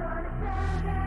gonna die.